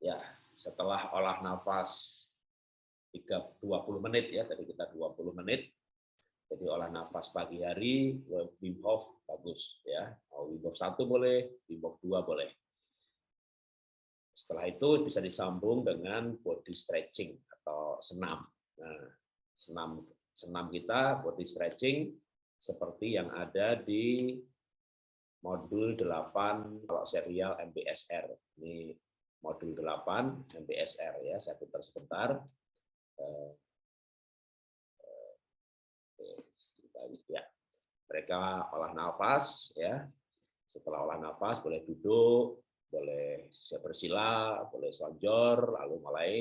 Ya, setelah olah nafas 20 menit ya, tadi kita 20 menit. Jadi olah nafas pagi hari, Wim Hof bagus ya. Mau Wim Hof 1 boleh, Wim Hof 2 boleh. Setelah itu bisa disambung dengan body stretching atau senam. Nah, senam senam kita body stretching seperti yang ada di modul 8 kalau serial MBSR. Ini modul 8 MBSR ya. Saya putar sebentar. Eh, eh, ya. Mereka olah nafas ya. Setelah olah nafas boleh duduk, boleh bersila, boleh selonjor, lalu mulai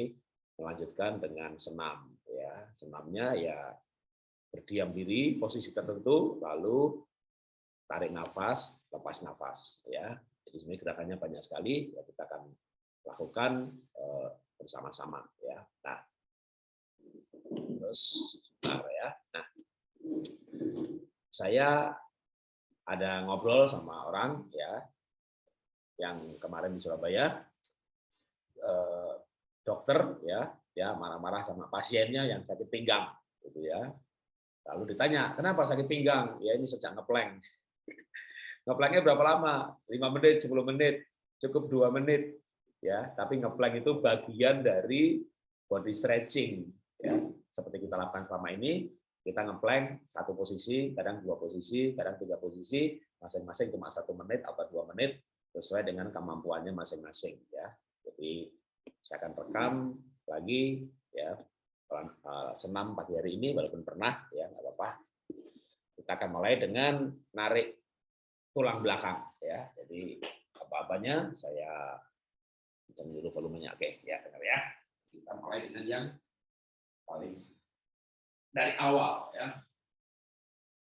melanjutkan dengan senam. Ya, senamnya ya berdiam diri posisi tertentu, lalu tarik nafas, lepas nafas. Ya, jadi sebenarnya gerakannya banyak sekali. Ya, kita akan lakukan eh, bersama-sama. Ya, nah, terus sebentar ya. Nah, saya ada ngobrol sama orang ya yang kemarin di Surabaya. Eh, dokter ya ya marah-marah sama pasiennya yang sakit pinggang gitu ya. Lalu ditanya kenapa sakit pinggang? Ya ini sejak ngeplank ngeplanknya berapa lama? 5 menit 10 menit cukup dua menit ya tapi ngeplank itu bagian dari body stretching ya seperti kita lakukan selama ini kita ngeplank satu posisi kadang dua posisi kadang tiga posisi masing-masing cuma satu menit atau dua menit sesuai dengan kemampuannya masing-masing ya. Jadi saya akan rekam lagi ya eh, senam pagi hari ini walaupun pernah ya nggak apa-apa. Kita akan mulai dengan narik tulang belakang ya. Jadi apa-apanya saya kencang dulu volumenya. Oke, ya dengar ya. Kita mulai dengan yang paling dari awal ya.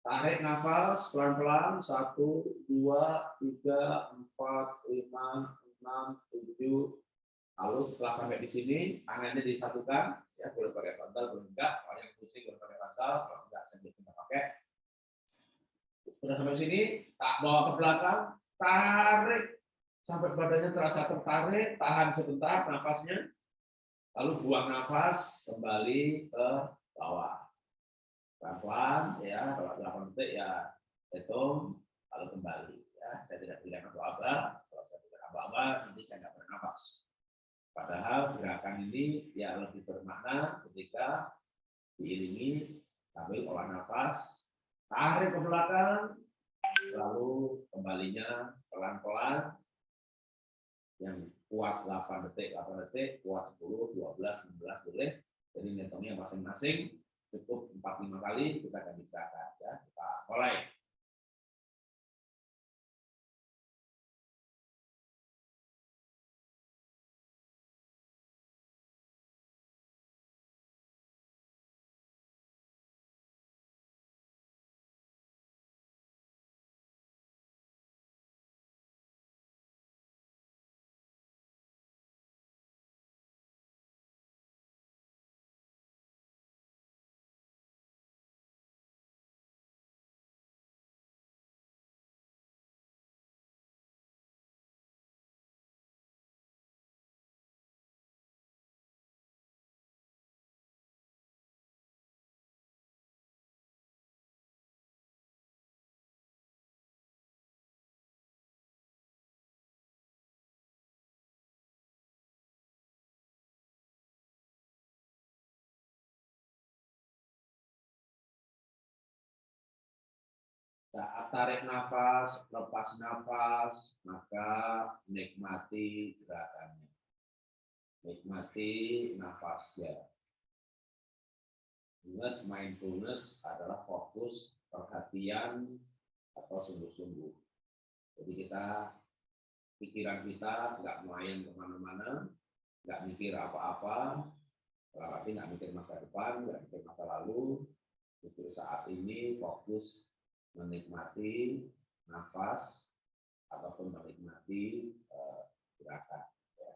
Tarik nafas pelan-pelan, satu, dua, tiga, empat, lima, enam, tujuh. Lalu setelah sampai di sini, tangannya disatukan, ya boleh pakai bantal, boleh enggak. Kalau yang pusing boleh pakai bantal, kalau enggak sambil kita pakai. Sudah sampai sini, tak bawa ke belakang, tarik sampai badannya terasa tertarik, tahan sebentar nafasnya, lalu buang nafas kembali ke bawah. Pelan-pelan ya kalau 8 detik ya hitung lalu kembali ya. Saya tidak bilang apa-apa kalau saya tidak apa-apa nanti saya nggak bernafas padahal gerakan ini ya lebih bermakna ketika diiringi sambil olah nafas tarik ke belakang lalu kembalinya pelan-pelan yang kuat 8 detik 8 detik kuat 10 12 16 boleh. Jadi ngitungnya masing-masing cukup empat lima kali kita akan digerakkan ya kita mulai tarik nafas, lepas nafas, maka nikmati gerakannya. Nikmati nafasnya. Ingat, mindfulness adalah fokus perhatian atau sungguh-sungguh. Jadi kita, pikiran kita nggak melayang ke mana-mana, nggak mikir apa-apa, berarti nggak mikir masa depan, nggak mikir masa lalu, mikir saat ini, fokus menikmati nafas ataupun menikmati uh, gerakan. Ya.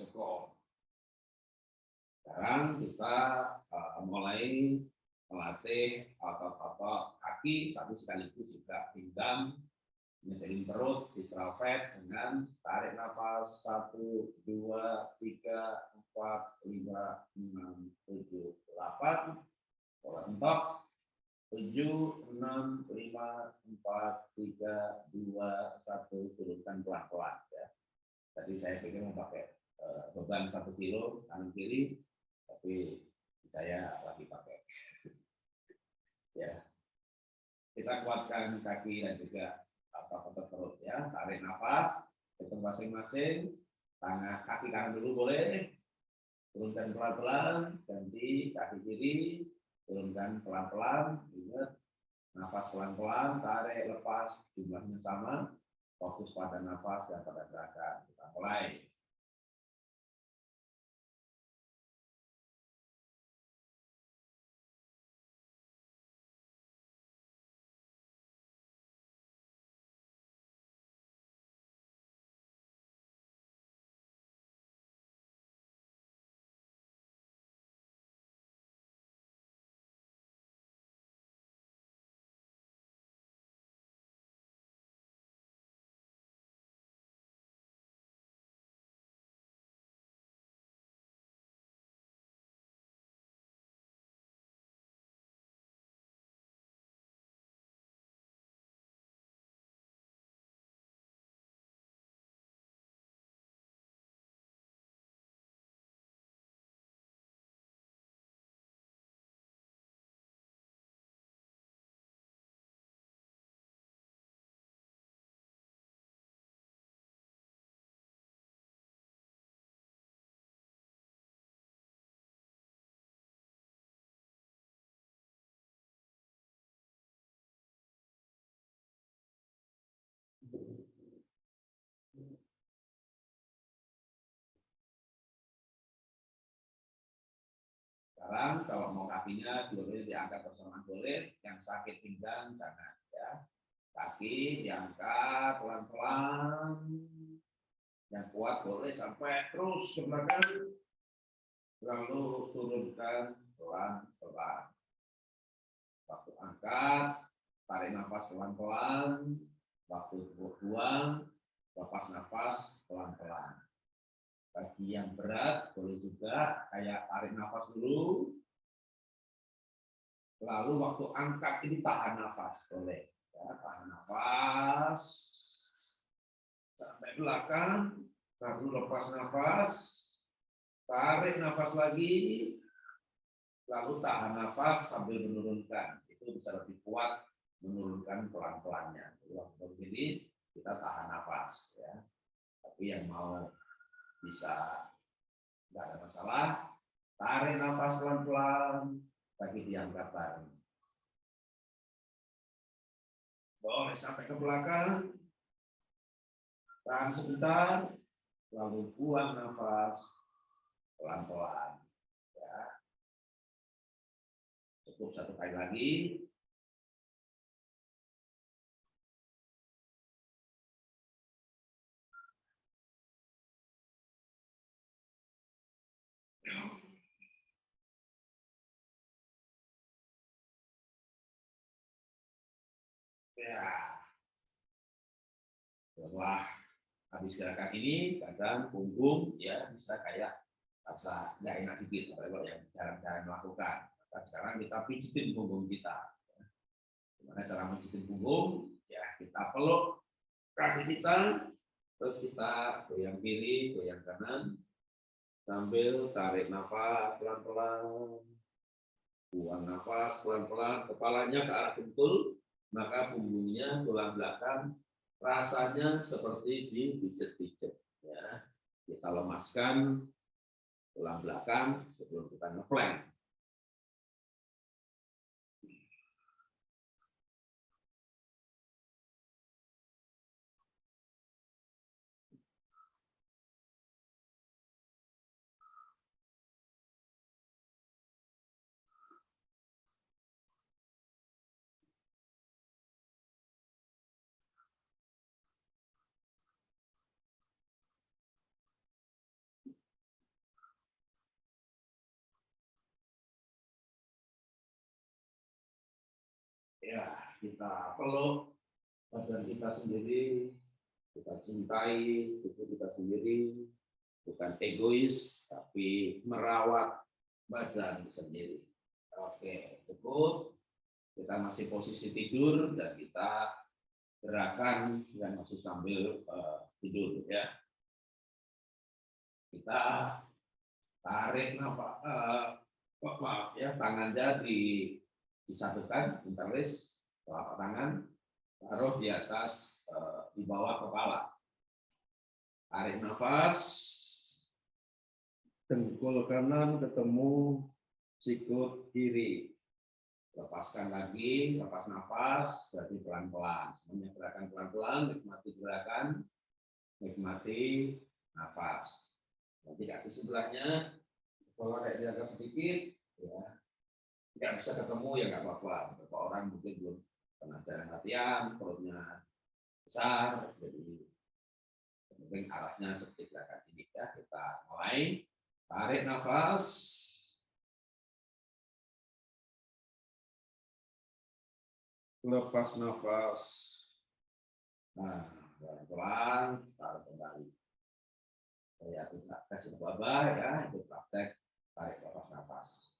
Cukup. Sekarang kita uh, mulai melatih otot-otot kaki, tapi sekaligus juga pinggang, menjadi perut, diserafet dengan tarik nafas 1, 2, 3, 4, 5, 6, 7, 8, pola entok, 7, 6, 5, 4, 3, 2, 1, turunkan pelan-pelan. Ya. Tadi saya pikir mau pakai beban satu kilo kanan kiri, tapi saya lagi pakai. ya, kita kuatkan kaki dan juga otot perut ya. Tarik nafas, hitung masing-masing. Tangan kaki kanan dulu boleh. Turunkan pelan-pelan, ganti kaki kiri, turunkan pelan-pelan. Ingat, nafas pelan-pelan, tarik, lepas, jumlahnya sama. Fokus pada nafas dan pada gerakan. Kita mulai. Sekarang kalau mau kakinya boleh diangkat bersamaan boleh, yang sakit pinggang jangan ya. Kaki diangkat pelan-pelan. Yang kuat boleh sampai terus ke belakang. Lalu turunkan pelan-pelan. Waktu angkat, tarik nafas pelan-pelan. Waktu buang, lepas nafas pelan-pelan bagi yang berat boleh juga kayak tarik nafas dulu. Lalu waktu angkat ini tahan nafas boleh. Ya, tahan nafas sampai belakang, lalu lepas nafas, tarik nafas lagi, lalu tahan nafas sambil menurunkan. Itu bisa lebih kuat menurunkan pelan-pelannya. Waktu begini kita tahan nafas ya. Tapi yang mau bisa. Nggak ada masalah. Tarik nafas pelan-pelan. Kaki diangkat bareng boleh sampai ke belakang. Tahan sebentar. Lalu buang nafas pelan-pelan. Ya. Cukup satu kali lagi Ya. Setelah habis gerakan ini, kadang punggung ya bisa kayak rasa nggak enak dikit, kalau yang jarang-jarang melakukan. Nah, sekarang kita pijitin punggung kita. Gimana cara pijitin punggung? Ya kita peluk kaki kita, terus kita goyang kiri, goyang kanan, sambil tarik nafas pelan-pelan, buang nafas pelan-pelan, kepalanya ke arah bentul, maka punggungnya tulang belakang rasanya seperti dipijet-pijet ya. Kita lemaskan tulang belakang sebelum kita ngeplank ya kita peluk badan kita sendiri, kita cintai tubuh kita sendiri, bukan egois, tapi merawat badan sendiri. Oke, cukup. Kita masih posisi tidur dan kita gerakan dan masih sambil uh, tidur ya. Kita tarik nafas, uh, ya, tangannya di disatukan, interlace, telapak tangan, taruh di atas, uh, di bawah kepala. Tarik nafas, dengkul kanan ketemu sikut kiri. Lepaskan lagi, lepas nafas, berarti pelan-pelan. Semuanya gerakan pelan-pelan, nikmati gerakan, nikmati nafas. Nanti kaki sebelahnya, kalau kayak diangkat sedikit, ya nggak bisa ketemu ya nggak apa-apa. Beberapa orang mungkin belum pernah jalan latihan, perutnya besar, jadi mungkin arahnya seperti gerakan ini ya. Kita mulai, tarik nafas, lepas nafas. Nah, pelan-pelan, tarik kembali. Saya tidak kasih ya, itu praktek tarik lepas nafas.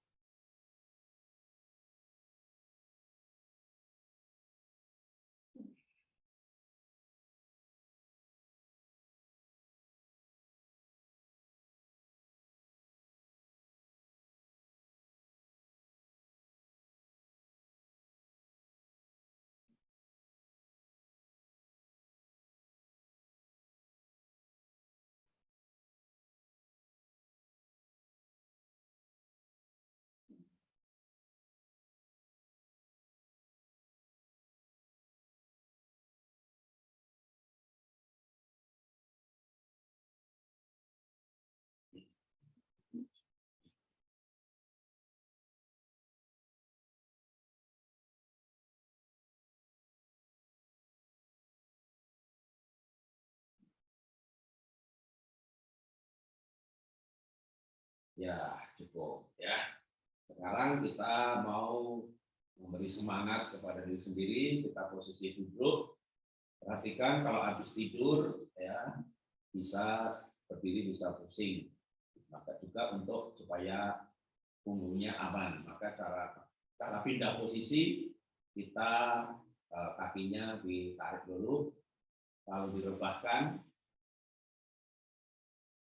Ya, cukup ya. Sekarang kita mau memberi semangat kepada diri sendiri, kita posisi duduk. Perhatikan kalau habis tidur ya bisa berdiri bisa pusing. Maka juga untuk supaya punggungnya aman, maka cara cara pindah posisi kita eh, kakinya ditarik dulu, lalu direbahkan,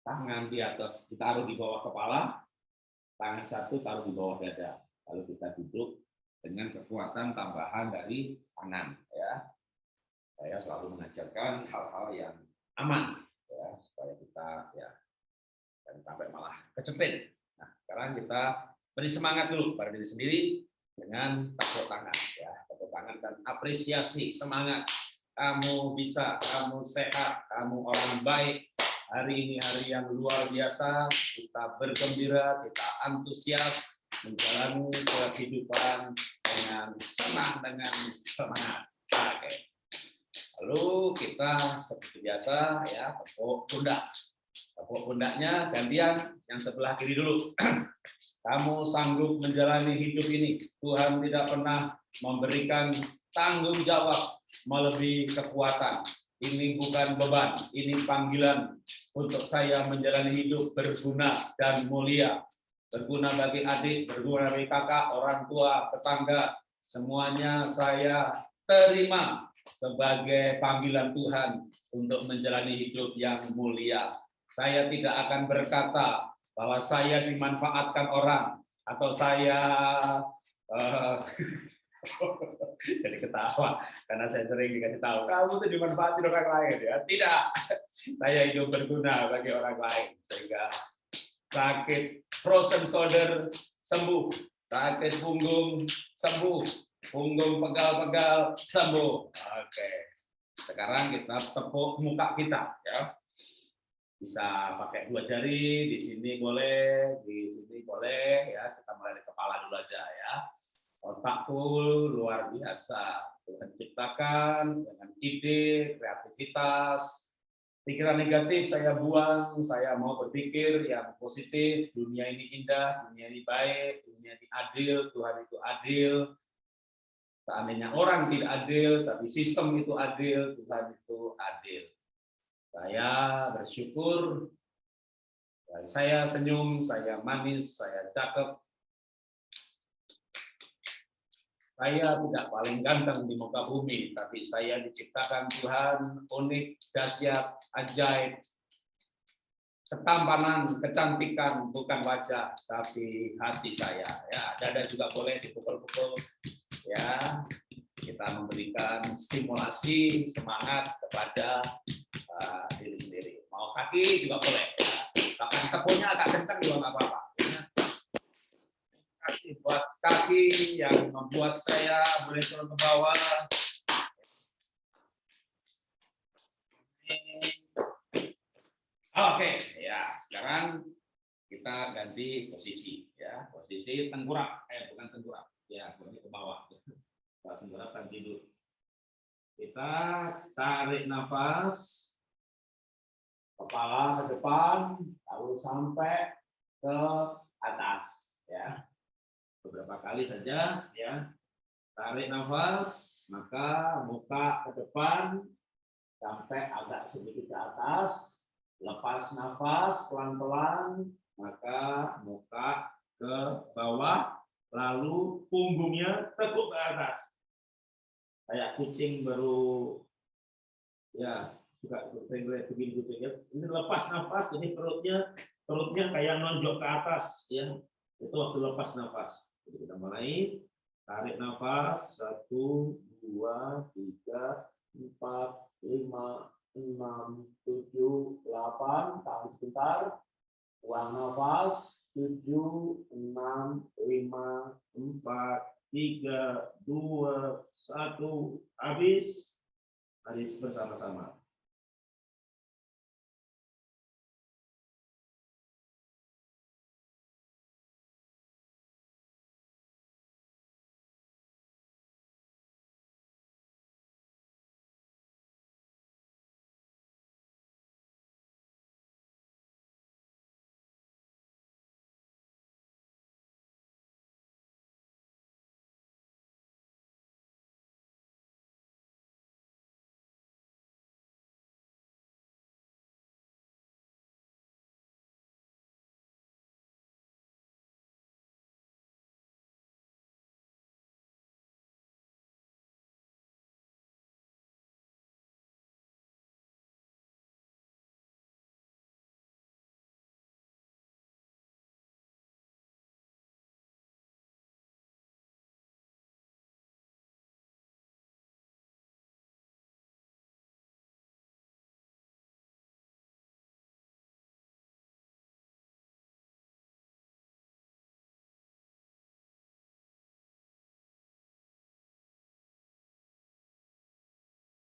tangan di atas ditaruh di bawah kepala, tangan satu taruh di bawah dada. Lalu kita duduk dengan kekuatan tambahan dari tangan. Ya, saya selalu mengajarkan hal-hal yang aman, ya, supaya kita ya dan sampai malah kecepit. Nah, sekarang kita beri semangat dulu pada diri sendiri dengan tepuk tangan, ya, tepuk tangan dan apresiasi semangat. Kamu bisa, kamu sehat, kamu orang baik, Hari ini hari yang luar biasa, kita bergembira, kita antusias menjalani kehidupan dengan senang, dengan semangat. Oke. Lalu kita seperti biasa ya tepuk pundak. Tepuk pundaknya gantian yang sebelah kiri dulu. Kamu sanggup menjalani hidup ini. Tuhan tidak pernah memberikan tanggung jawab melebihi kekuatan ini bukan beban, ini panggilan untuk saya menjalani hidup berguna dan mulia. Berguna bagi adik, berguna bagi kakak, orang tua, tetangga, semuanya saya terima sebagai panggilan Tuhan untuk menjalani hidup yang mulia. Saya tidak akan berkata bahwa saya dimanfaatkan orang atau saya uh, jadi ketawa karena saya sering dikasih tahu kamu tuh dimanfaatkan orang lain. Ya tidak. Saya hidup berguna bagi orang lain sehingga sakit frozen shoulder sembuh sakit punggung sembuh punggung pegal-pegal sembuh. Oke sekarang kita tepuk muka kita ya. Bisa pakai dua jari di sini boleh di sini boleh ya. Kita mulai dari kepala dulu aja ya otakku luar biasa. Tuhan ciptakan dengan ide, kreativitas, pikiran negatif saya buang, saya mau berpikir yang positif, dunia ini indah, dunia ini baik, dunia ini adil, Tuhan itu adil. Seandainya orang tidak adil, tapi sistem itu adil, Tuhan itu adil. Saya bersyukur, saya senyum, saya manis, saya cakep, Saya tidak paling ganteng di muka bumi, tapi saya diciptakan Tuhan unik, dahsyat, ajaib, ketampanan, kecantikan bukan wajah, tapi hati saya. Ya, dada juga boleh dipukul-pukul. Ya, kita memberikan stimulasi semangat kepada uh, diri sendiri. Mau kaki juga boleh. Ya. Bahkan tepungnya agak kencang juga nggak apa-apa kasih buat kaki yang membuat saya boleh turun ke bawah. Oke, ya sekarang kita ganti posisi ya. Posisi tengkurap eh bukan tengkurap ya boleh ke bawah. Tengkurap kan tidur kita tarik nafas kepala ke depan lalu sampai ke atas ya beberapa kali saja ya. Tarik nafas maka muka ke depan sampai agak sedikit ke atas. Lepas nafas pelan-pelan maka muka ke bawah lalu punggungnya tekuk ke atas. Kayak kucing baru ya suka sering begini kucingnya ini lepas nafas jadi perutnya perutnya kayak nonjok ke atas ya itu waktu lepas nafas jadi kita mulai tarik nafas satu, dua, tiga, empat, lima, enam, tujuh, delapan. Tahan sebentar. Buang nafas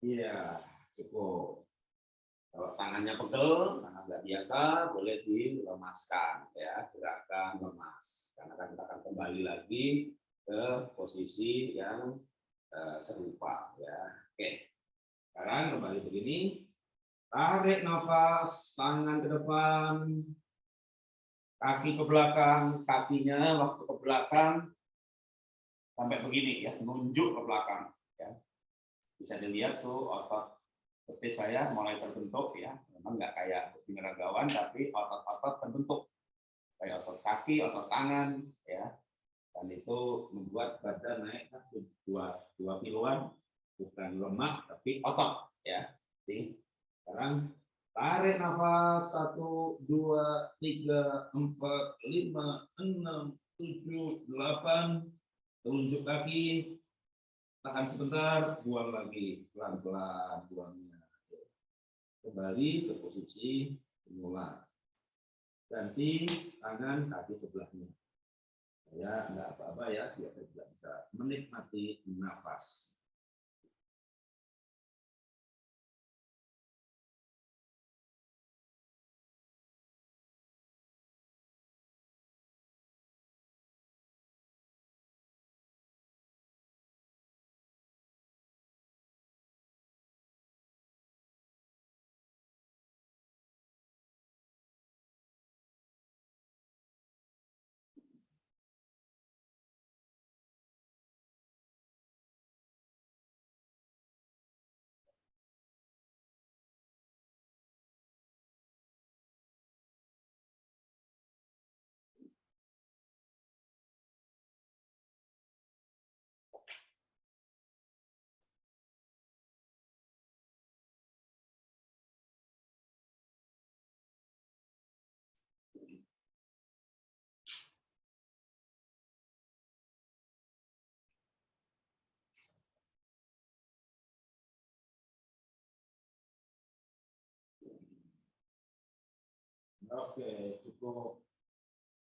Iya, cukup. Kalau tangannya pegel, tangan nggak biasa, boleh dilemaskan, ya, gerakan lemas. Karena kan kita akan kembali lagi ke posisi yang uh, serupa, ya. Oke, sekarang kembali begini, tarik nafas, tangan ke depan, kaki ke belakang, kakinya waktu ke belakang sampai begini ya, nunjuk ke belakang bisa dilihat tuh otot betis saya mulai terbentuk ya. Memang nggak kayak binaragawan tapi otot-otot terbentuk. Kayak otot kaki otot tangan ya. Dan itu membuat badan naik dua dua kiloan. Bukan lemak tapi otot ya. Jadi sekarang tarik nafas satu dua tiga empat lima enam tujuh delapan. Tunjuk kaki tahan sebentar, buang lagi, pelan-pelan buangnya. Kembali ke posisi semula. Ganti tangan kaki sebelahnya. Ya, enggak apa-apa ya, biar saya bisa menikmati nafas. Oke, cukup.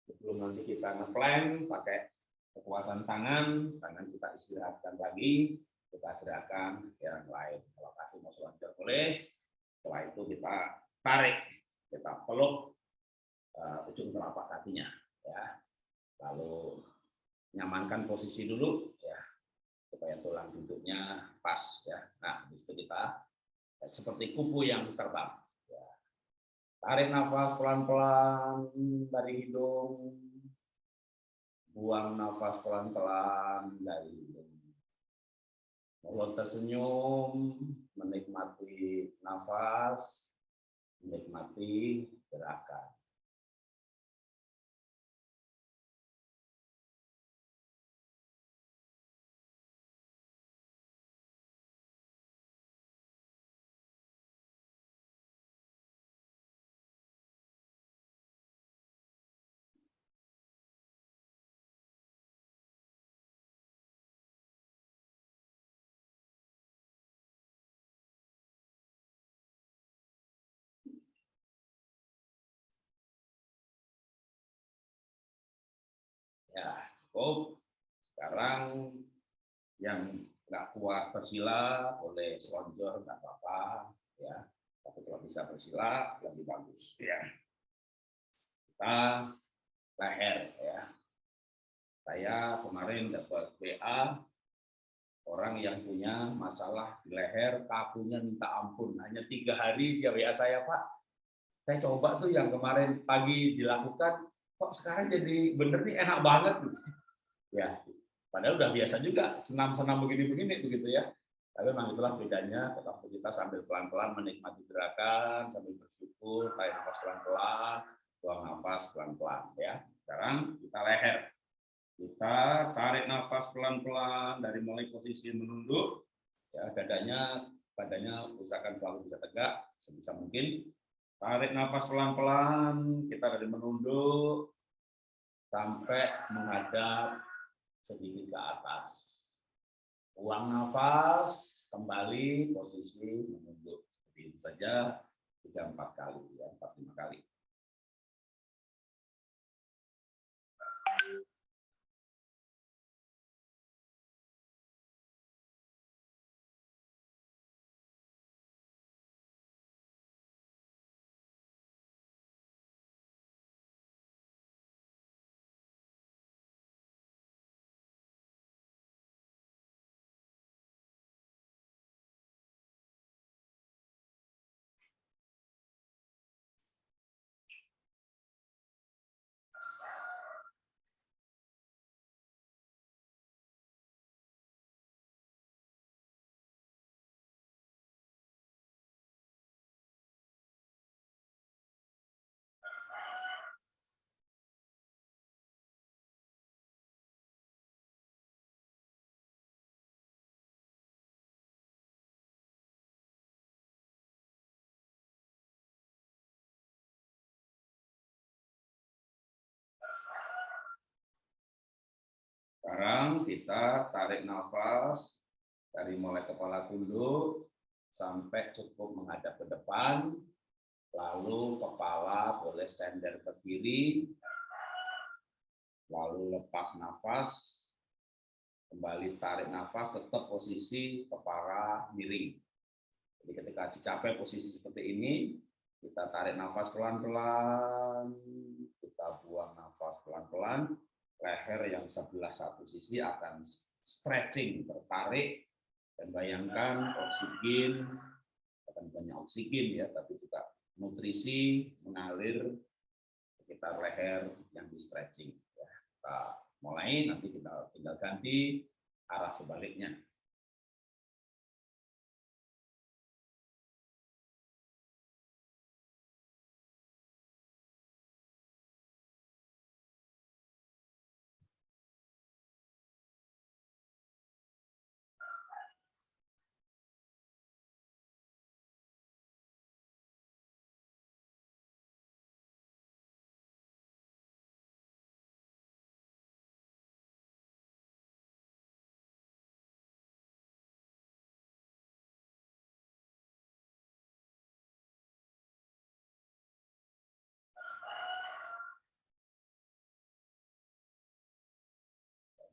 Sebelum nanti kita ngeplan pakai kekuatan tangan, tangan kita istirahatkan lagi, kita gerakan yang lain. Kalau kaki mau selonjor boleh, setelah itu kita tarik, kita peluk uh, ujung telapak kakinya, ya. Lalu nyamankan posisi dulu, ya, supaya tulang duduknya pas, ya. Nah, habis itu kita seperti kupu yang terbang. Tarik nafas pelan-pelan dari hidung, buang nafas pelan-pelan dari hidung Mulut tersenyum, menikmati nafas, menikmati gerakan. Ya, cukup. Sekarang yang nggak kuat bersila boleh selonjor nggak apa-apa ya. Tapi kalau bisa bersila lebih bagus ya. Kita leher ya. Saya kemarin dapat WA orang yang punya masalah di leher, kakunya minta ampun. Hanya tiga hari dia WA saya, Pak. Saya coba tuh yang kemarin pagi dilakukan, kok sekarang jadi bener nih enak banget gitu. Ya, padahal udah biasa juga senam-senam begini-begini begitu ya. Tapi memang itulah bedanya, tetap kita sambil pelan-pelan menikmati gerakan, sambil bersyukur, tarik nafas pelan-pelan, buang nafas pelan-pelan ya. Sekarang kita leher. Kita tarik nafas pelan-pelan dari mulai posisi menunduk, ya dadanya, badannya usahakan selalu bisa tegak sebisa mungkin. Tarik nafas pelan-pelan, kita dari menunduk sampai menghadap sedikit ke atas. Buang nafas, kembali posisi menunduk. Seperti itu saja, tiga empat kali, ya, empat lima kali. Sekarang kita tarik nafas dari mulai kepala tunduk sampai cukup menghadap ke depan, lalu kepala boleh sender ke kiri, lalu lepas nafas, kembali tarik nafas, tetap posisi kepala miring. Jadi ketika dicapai posisi seperti ini, kita tarik nafas pelan-pelan, kita buang nafas pelan-pelan, leher yang sebelah satu sisi akan stretching, tertarik, dan bayangkan oksigen, akan banyak oksigen ya, tapi juga nutrisi mengalir sekitar leher yang di stretching. Ya, kita mulai, nanti kita tinggal ganti arah sebaliknya.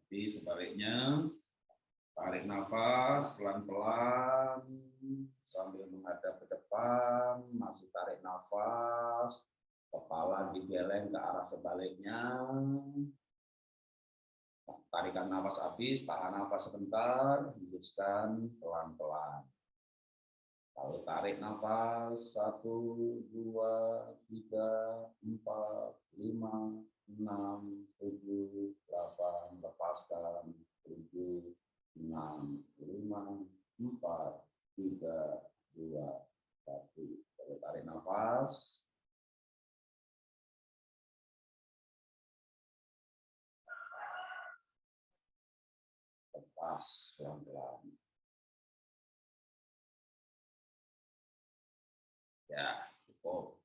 Sebaliknya, tarik nafas pelan-pelan sambil menghadap ke depan, masih tarik nafas, kepala digeleng ke arah sebaliknya. Tarikan nafas habis, tahan nafas sebentar, hembuskan pelan-pelan. Lalu tarik nafas, satu, dua, tiga, empat, lima, enam, tujuh, delapan, lepaskan, tujuh, enam, lima, empat, tiga, dua, satu. Lalu tarik nafas, lepas pelan-pelan. Ya, cukup.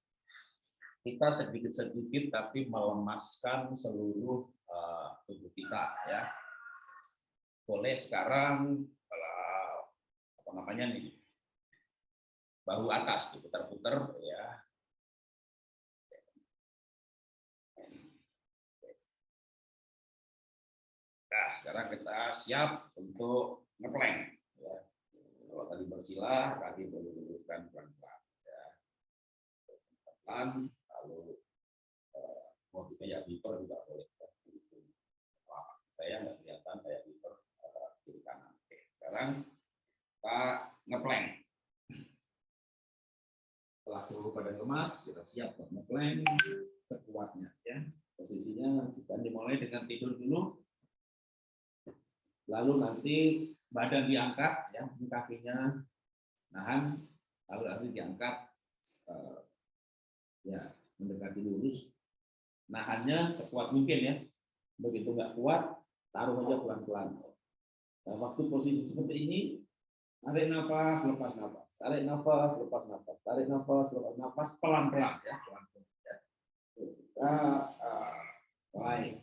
Kita sedikit-sedikit tapi melemaskan seluruh uh, tubuh kita ya. Boleh sekarang uh, apa namanya nih? bahu atas diputar-putar ya Nah, sekarang kita siap untuk ngeplank. Ya. Kalau tadi bersila, kaki boleh luruskan pelan-pelan. Ya. Pelan, lalu eh, mau kayak beaver juga boleh. Wah, saya nggak kelihatan kayak beaver eh, kiri kanan. Oke, sekarang kita ngeplank. Setelah seluruh badan lemas, kita siap untuk ngeplank sekuatnya. Ya. Posisinya kita dimulai dengan tidur dulu lalu nanti badan diangkat ya kakinya nahan lalu nanti diangkat uh, ya mendekati lurus nahannya sekuat mungkin ya. Begitu nggak kuat taruh aja pelan-pelan. Nah, waktu posisi seperti ini tarik nafas lepas nafas tarik nafas lepas nafas tarik nafas lepas nafas pelan-pelan ya pelan-pelan ya. kita uh, baik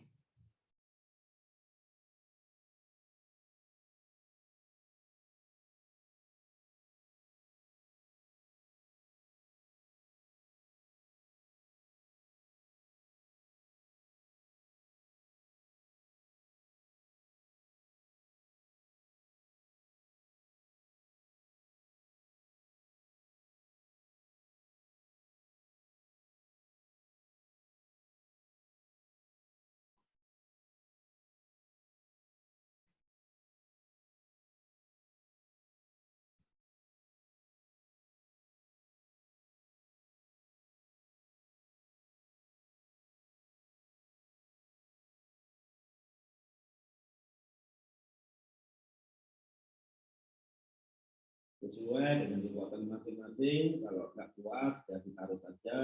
sesuai dengan kekuatan masing-masing. Kalau nggak kuat, ya ditaruh saja.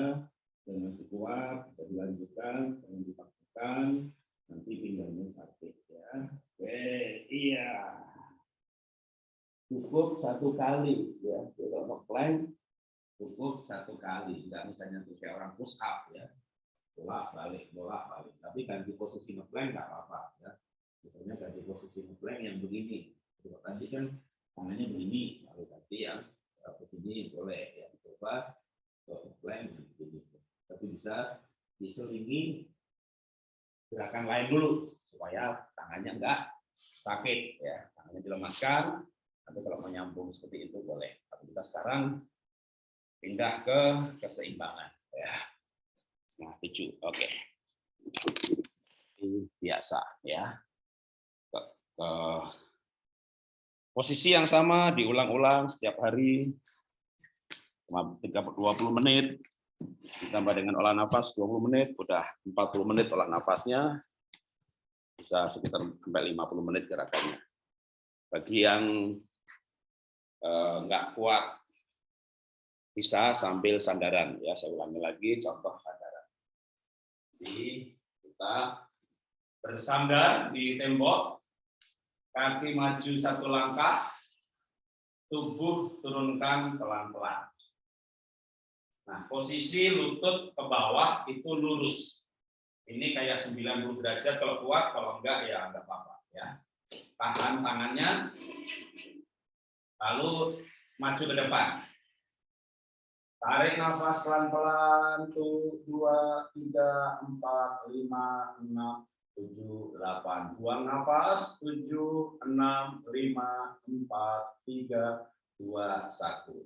Dan masih kuat, bisa dilanjutkan, jangan dipaksakan. Nanti pinggangnya sakit ya. Oke, iya. Cukup satu kali ya. Kalau mau plank cukup satu kali. Tidak misalnya tuh kayak orang push up ya. Bolak balik, bolak balik. Tapi ganti posisi ngeplank nggak apa-apa ya. Misalnya ganti posisi ngeplank yang begini. Tadi kan tangannya begini lalu nanti yang begini boleh ya dicoba plan begini tapi bisa diselingi gerakan lain dulu supaya tangannya enggak sakit ya. Tangannya dilemaskan nanti kalau mau nyambung seperti itu boleh. Tapi kita sekarang pindah ke keseimbangan ya. Nah tujuh oke. Okay. biasa ya. Ke, ke Posisi yang sama diulang-ulang setiap hari 20 menit ditambah dengan olah nafas 20 menit udah 40 menit olah nafasnya bisa sekitar sampai 50 menit gerakannya. Bagi yang eh, nggak kuat bisa sambil sandaran ya saya ulangi lagi contoh sandaran. Jadi kita bersandar di tembok kaki maju satu langkah, tubuh turunkan pelan-pelan. Nah, posisi lutut ke bawah itu lurus. Ini kayak 90 derajat kalau kuat, kalau enggak ya enggak apa-apa ya. Tahan tangannya, lalu maju ke depan. Tarik nafas pelan-pelan, tuh, dua, tiga, empat, lima, enam, tujuh, delapan, buang nafas, 7, 6, 5, 4, 3, 2, 1.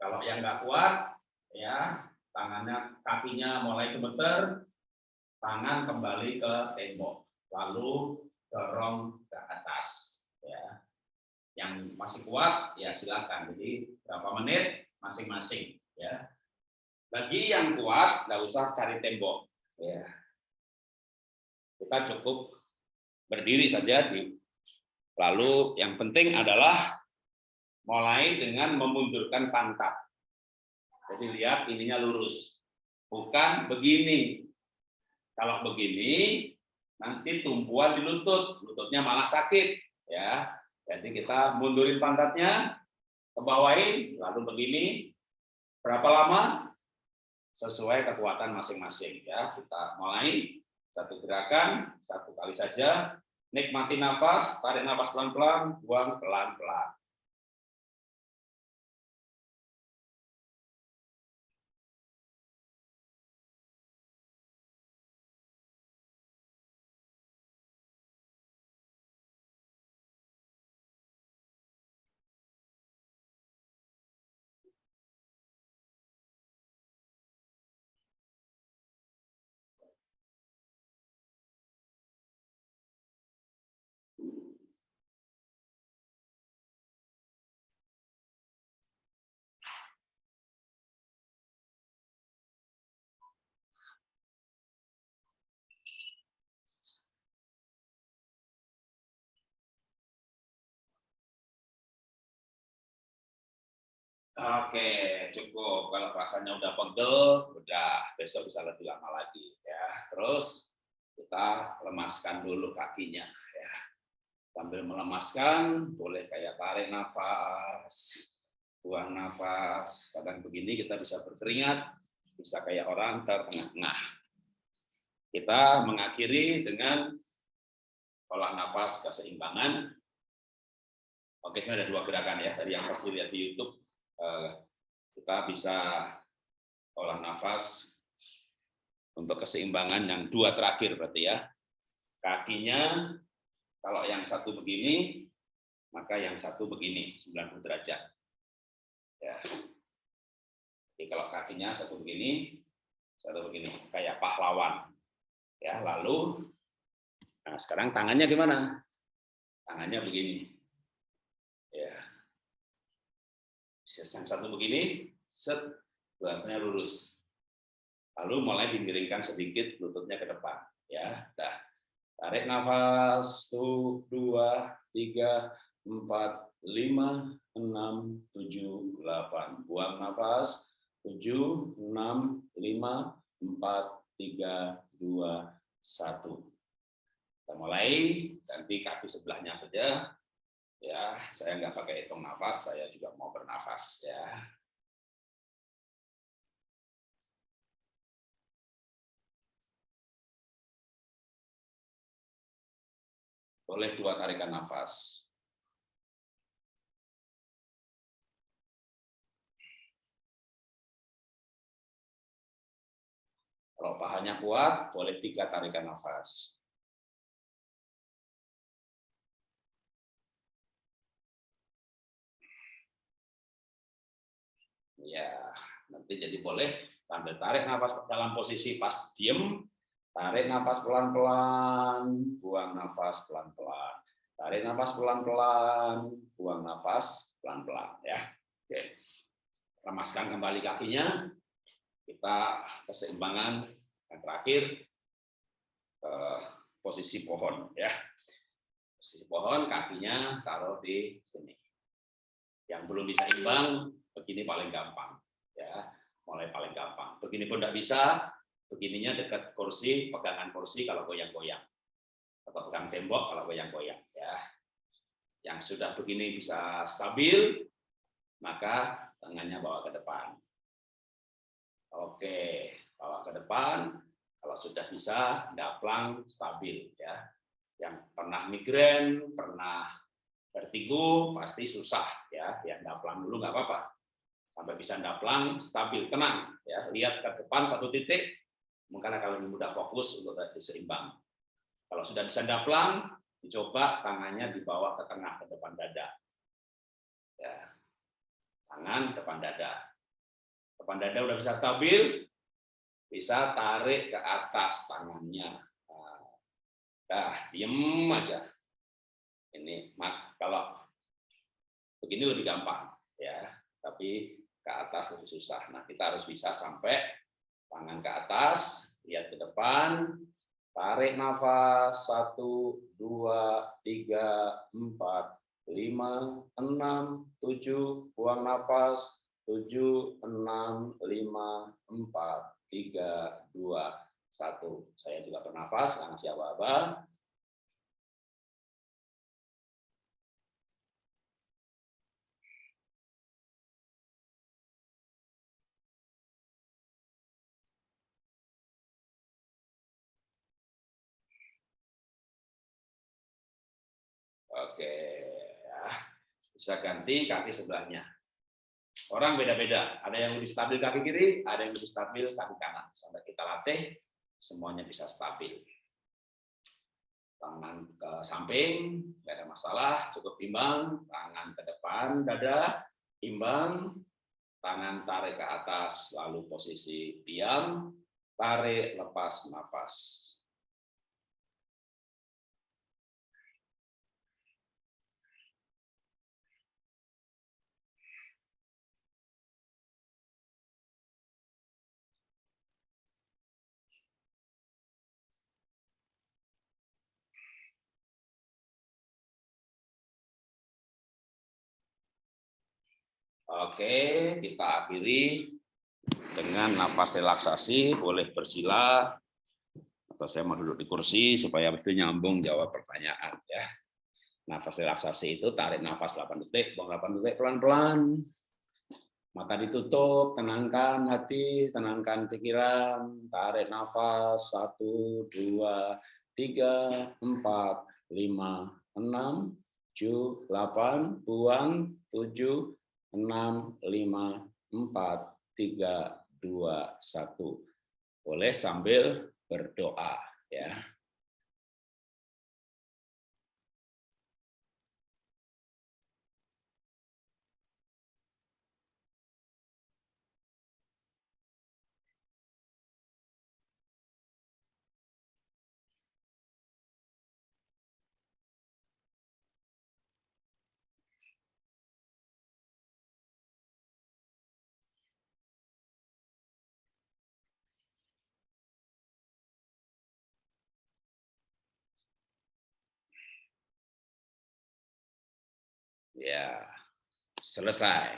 Kalau yang nggak kuat, ya tangannya, kakinya mulai gemeter, tangan kembali ke tembok, lalu dorong ke atas. Ya. Yang masih kuat, ya silakan. Jadi berapa menit masing-masing. Ya. Bagi yang kuat, nggak usah cari tembok. Ya. Kita cukup berdiri saja di Lalu yang penting adalah mulai dengan memundurkan pantat. Jadi lihat ininya lurus, bukan begini. Kalau begini, nanti tumpuan di lutut, lututnya malah sakit. ya. Jadi kita mundurin pantatnya, ke bawahin, lalu begini. Berapa lama? Sesuai kekuatan masing-masing. ya. Kita mulai satu gerakan, satu kali saja. Nikmati nafas, tarik nafas pelan-pelan, buang pelan-pelan. Oke, cukup. Kalau rasanya udah pegel, udah besok bisa lebih lama lagi ya. Terus kita lemaskan dulu kakinya ya. Sambil melemaskan, boleh kayak tarik nafas, buang nafas. Kadang begini kita bisa berkeringat, bisa kayak orang terengah-engah. Kita mengakhiri dengan olah nafas keseimbangan. Oke, ini ada dua gerakan ya. Tadi yang pertama lihat di YouTube kita bisa olah nafas untuk keseimbangan yang dua terakhir berarti ya. Kakinya kalau yang satu begini, maka yang satu begini, 90 derajat. Ya. Jadi kalau kakinya satu begini, satu begini, kayak pahlawan. Ya, lalu nah sekarang tangannya gimana? Tangannya begini. Yang satu begini, set, belakangnya lurus. Lalu mulai dimiringkan sedikit lututnya ke depan. Ya, dah. Tarik nafas, tuh, dua, tiga, empat, lima, enam, tujuh, delapan. Buang nafas, tujuh, enam, lima, empat, tiga, dua, satu. Kita mulai, ganti kaki sebelahnya saja ya saya nggak pakai hitung nafas saya juga mau bernafas ya boleh dua tarikan nafas Kalau pahanya kuat, boleh tiga tarikan nafas. Ya, nanti jadi boleh sambil tarik nafas dalam posisi pas diem, tarik nafas pelan-pelan, buang nafas pelan-pelan. Tarik nafas pelan-pelan, buang nafas pelan-pelan ya. Oke. Lemaskan kembali kakinya. Kita keseimbangan yang terakhir eh, posisi pohon ya. Posisi pohon kakinya taruh di sini. Yang belum bisa imbang begini paling gampang ya. Mulai paling gampang. Begini pun tidak bisa. Begininya dekat kursi pegangan kursi kalau goyang-goyang. Atau pegang tembok kalau goyang-goyang ya. Yang sudah begini bisa stabil maka tangannya bawa ke depan. Oke bawa ke depan. Kalau sudah bisa daplang stabil ya. Yang pernah migrain pernah vertigo pasti susah ya. Yang daplang dulu nggak apa-apa sampai bisa ndaplang stabil tenang ya lihat ke depan satu titik mungkin akan lebih mudah fokus untuk seimbang Kalau sudah bisa daplang, dicoba tangannya dibawa ke tengah ke depan dada. Ya. Tangan depan dada. Depan dada udah bisa stabil, bisa tarik ke atas tangannya. Nah, diem aja. Ini mat kalau begini lebih gampang ya, tapi ke atas lebih susah. Nah, kita harus bisa sampai tangan ke atas, lihat ke depan, tarik nafas satu, dua, tiga, empat, lima, enam, tujuh, buang nafas tujuh, enam, lima, empat, tiga, dua, satu. Saya juga bernafas, karena siapa bisa ganti kaki sebelahnya. Orang beda-beda, ada yang lebih stabil kaki kiri, ada yang lebih stabil kaki kanan. Sampai kita latih, semuanya bisa stabil. Tangan ke samping, tidak ada masalah, cukup imbang. Tangan ke depan, dada, imbang. Tangan tarik ke atas, lalu posisi diam, tarik, lepas nafas. Oke, kita akhiri dengan nafas relaksasi, boleh bersila, atau saya mau duduk di kursi supaya itu nyambung jawab pertanyaan. ya. Nafas relaksasi itu tarik nafas 8 detik, buang 8 detik pelan-pelan. Mata ditutup, tenangkan hati, tenangkan pikiran, tarik nafas 1, 2, 3, 4, 5, 6, 7, 8, buang 7, enam, lima, empat, tiga, dua, satu. Boleh sambil berdoa. Ya, selesai.